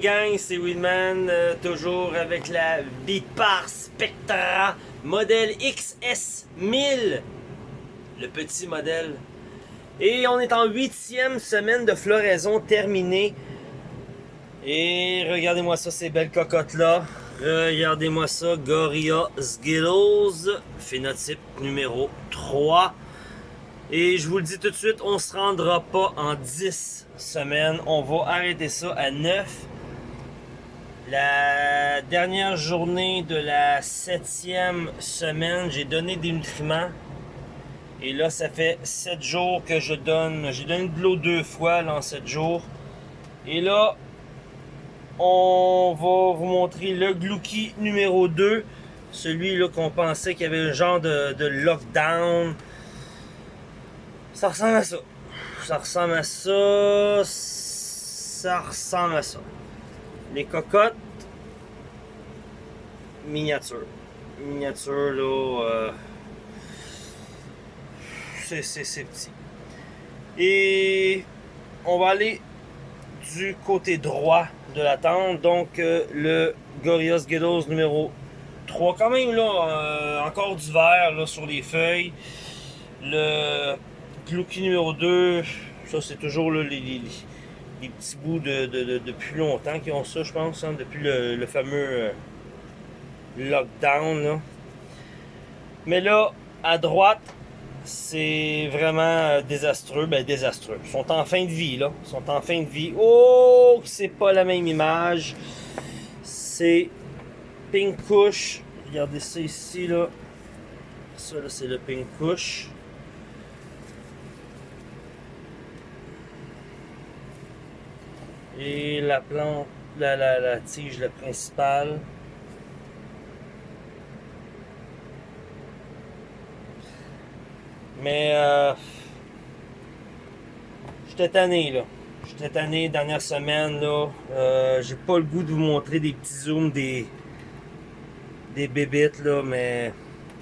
gang, c'est Winman, euh, toujours avec la Vipar Spectra modèle XS1000, le petit modèle. Et on est en huitième semaine de floraison terminée. Et regardez-moi ça, ces belles cocottes-là. Regardez-moi ça, Gorilla Skittles, phénotype numéro 3. Et je vous le dis tout de suite, on se rendra pas en 10 semaines. On va arrêter ça à 9. La dernière journée de la septième semaine, j'ai donné des nutriments. Et là, ça fait 7 jours que je donne. J'ai donné de l'eau deux fois là, en 7 jours. Et là, on va vous montrer le Glouki numéro 2. Celui là qu'on pensait qu'il y avait un genre de lockdown. Ça ressemble à ça. Ça ressemble à ça. Ça ressemble à ça. Les cocottes. Miniature. Miniature, là. Euh, c'est petit. Et on va aller du côté droit de la tente. Donc, euh, le Gorillaz Ghettos numéro 3. Quand même, là, euh, encore du vert là, sur les feuilles. Le Glouki numéro 2, ça c'est toujours les, les, petits bouts de, depuis longtemps qui ont ça, je pense, hein, depuis le, fameux euh, lockdown. Mais là, à droite, c'est vraiment euh, désastreux. Ben, désastreux. Ils sont en fin de vie, là. Sont en fin de vie. Oh, c'est pas la même image. C'est Pink Kush. Regardez ça ici, là. Ça, là, c'est le Pink Kush. Et la plante, la, la, la tige, la principale. Mais euh, j'étais tanné là. J'étais tanné dernière semaine là. Euh, J'ai pas le goût de vous montrer des petits zooms des des bébites là, mais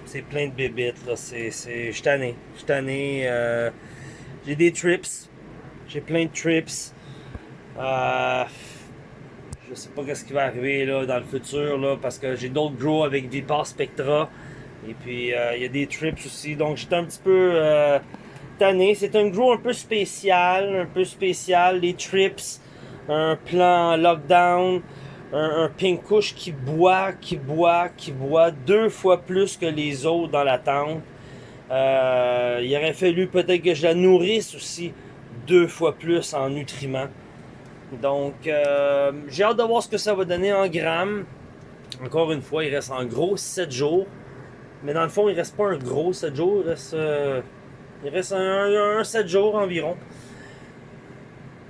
c'est plein de bébites là. C'est, c'est, j'suis tanné. J'suis tanné. Euh, j'ai des trips. J'ai plein de trips. Euh, je sais pas ce qui va arriver là, dans le futur là, parce que j'ai d'autres grows avec Vipar Spectra. Et puis euh, il y a des trips aussi. Donc j'étais un petit peu euh, tanné. C'est un grow un peu spécial. Un peu spécial. Les trips. Un plan lockdown. Un, un pink couche qui boit, qui boit, qui boit deux fois plus que les autres dans la tente. il aurait fallu peut-être que je la nourrisse aussi deux fois plus en nutriments. Donc, euh, j'ai hâte de voir ce que ça va donner en grammes. Encore une fois, il reste en gros 7 jours. Mais dans le fond, il reste pas un gros 7 jours. Il reste, euh, il reste un, 7 jours environ.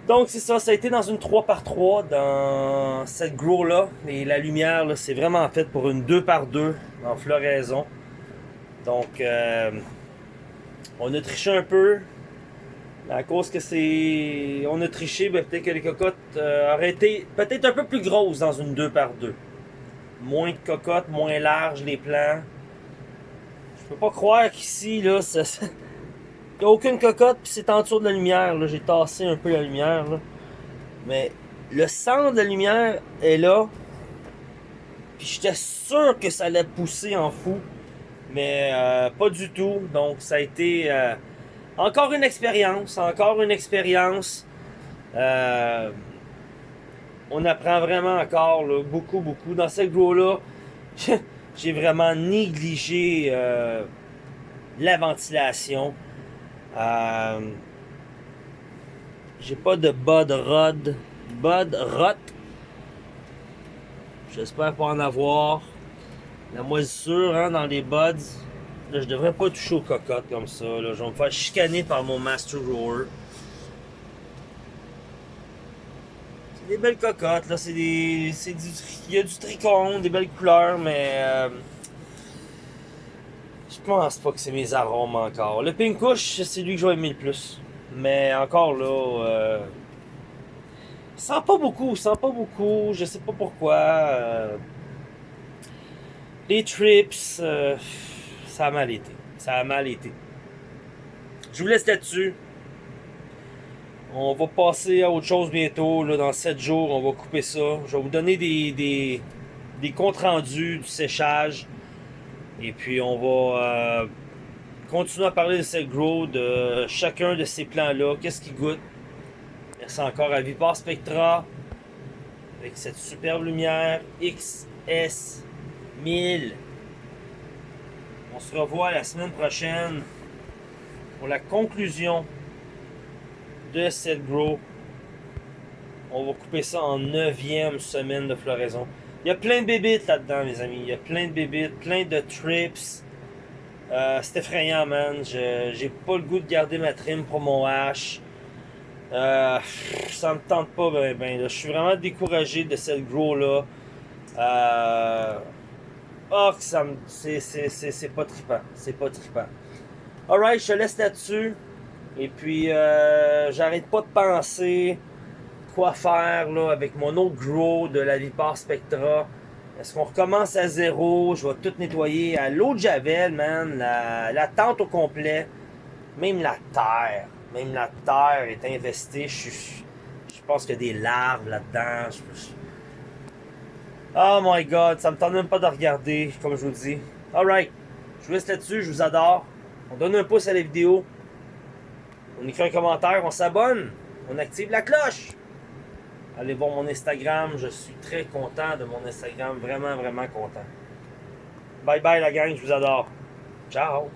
Donc, c'est ça. Ça a été dans une 3x3 dans cette grow-là. Et la lumière, c'est vraiment fait pour une 2x2 en floraison. Donc, euh, on a triché un peu. À cause que c'est. On a triché, ben, peut-être que les cocottes euh, auraient été peut-être un peu plus grosses dans une 2 par 2 Moins de cocottes, moins larges les plants. Je peux pas croire qu'ici, là, a aucune cocotte, puis c'est en dessous de la lumière. J'ai tassé un peu la lumière. Mais le centre de la lumière est là. Puis j'étais sûr que ça allait pousser en fou. Mais euh, pas du tout. Donc ça a été. Euh, encore une expérience, encore une expérience. Euh, on apprend vraiment encore beaucoup, beaucoup. Dans cette grow-là, j'ai vraiment négligé euh, la ventilation. Euh, j'ai pas de bud rod. Bud rot. J'espère pas en avoir. La moisissure hein, dans les buds. Là, je devrais pas toucher aux cocottes comme ça. Je vais me faire chicaner par mon Master Rower. C'est des belles cocottes. Là, c'est des. Du. Il y a du tricône, des belles couleurs, mais. Euh... Je pense pas que c'est mes arômes encore. Le Pink Kush, c'est lui que j'ai aimé le plus. Mais encore là. Euh... sent pas beaucoup, sent pas beaucoup. Je sais pas pourquoi. Euh... Les trips. Euh ça a mal été. Ça a mal été. Je vous laisse là-dessus. On va passer à autre chose bientôt. Là, dans 7 jours, on va couper ça. Je vais vous donner des, des, des comptes rendus du séchage. Et puis on va euh, continuer à parler de cette grow, de chacun de ces plans-là. Qu'est-ce qui goûte? Merci encore à Vipar Spectra. Avec cette superbe lumière XS 1000. On se revoit la semaine prochaine pour la conclusion de cette grow. On va couper ça en neuvième semaine de floraison. Il y a plein de bébites là-dedans, les amis. Il y a plein de bébites, plein de trips. Euh, c'est effrayant, man. J'ai pas le goût de garder ma trim pour mon hache. Euh, ça me tente pas, ben, ben. Je suis vraiment découragé de cette grow-là. Euh, oh, ça me... C'est pas trippant. C'est pas trippant. Alright, je te laisse là-dessus. Et puis, euh, j'arrête pas de penser quoi faire là, avec mon autre grow de la Vipar Spectra. Est-ce qu'on recommence à zéro? Je vais tout nettoyer à l'eau de Javel, man. La, tente au complet. Même la terre. Même la terre est investie. Je, je pense qu'il y a des larves là-dedans. Oh my god, ça me tente même pas de regarder, comme je vous dis. Alright, je vous laisse là-dessus, je vous adore. On donne un pouce à la vidéo. On écrit un commentaire, on s'abonne. On active la cloche. Allez voir mon Instagram, je suis très content de mon Instagram, vraiment, vraiment content. Bye bye la gang, je vous adore. Ciao!